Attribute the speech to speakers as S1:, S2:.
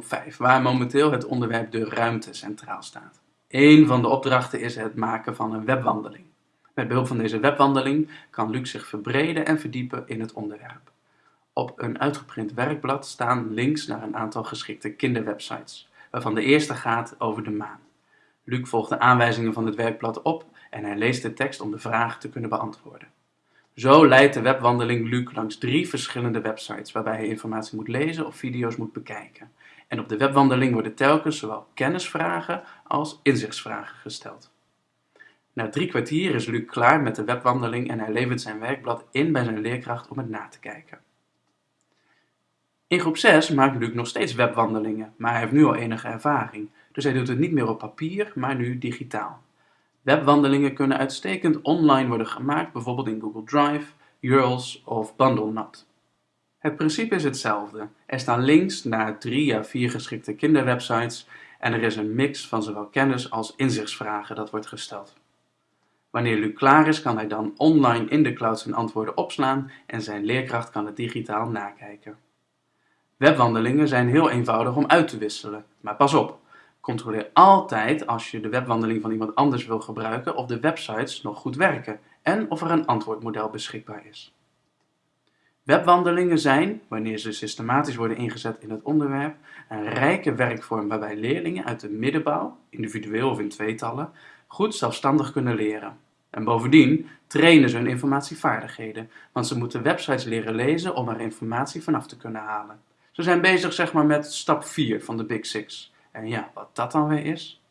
S1: 5, waar momenteel het onderwerp de ruimte centraal staat. Een van de opdrachten is het maken van een webwandeling. Met behulp van deze webwandeling kan Luc zich verbreden en verdiepen in het onderwerp. Op een uitgeprint werkblad staan links naar een aantal geschikte kinderwebsites, waarvan de eerste gaat over de maan. Luc volgt de aanwijzingen van het werkblad op en hij leest de tekst om de vraag te kunnen beantwoorden. Zo leidt de webwandeling Luc langs drie verschillende websites waarbij hij informatie moet lezen of video's moet bekijken. En op de webwandeling worden telkens zowel kennisvragen als inzichtsvragen gesteld. Na drie kwartier is Luc klaar met de webwandeling en hij levert zijn werkblad in bij zijn leerkracht om het na te kijken. In groep 6 maakt Luc nog steeds webwandelingen, maar hij heeft nu al enige ervaring, dus hij doet het niet meer op papier, maar nu digitaal. Webwandelingen kunnen uitstekend online worden gemaakt, bijvoorbeeld in Google Drive, URLs of BundleNut. Het principe is hetzelfde. Er staan links naar drie à vier geschikte kinderwebsites en er is een mix van zowel kennis als inzichtsvragen dat wordt gesteld. Wanneer Luc klaar is, kan hij dan online in de cloud zijn antwoorden opslaan en zijn leerkracht kan het digitaal nakijken. Webwandelingen zijn heel eenvoudig om uit te wisselen, maar pas op, controleer altijd als je de webwandeling van iemand anders wil gebruiken of de websites nog goed werken en of er een antwoordmodel beschikbaar is. Webwandelingen zijn, wanneer ze systematisch worden ingezet in het onderwerp, een rijke werkvorm waarbij leerlingen uit de middenbouw, individueel of in tweetallen, goed zelfstandig kunnen leren. En bovendien trainen ze hun informatievaardigheden, want ze moeten websites leren lezen om er informatie vanaf te kunnen halen. Ze zijn bezig zeg maar met stap 4 van de Big Six. En ja, wat dat dan weer is?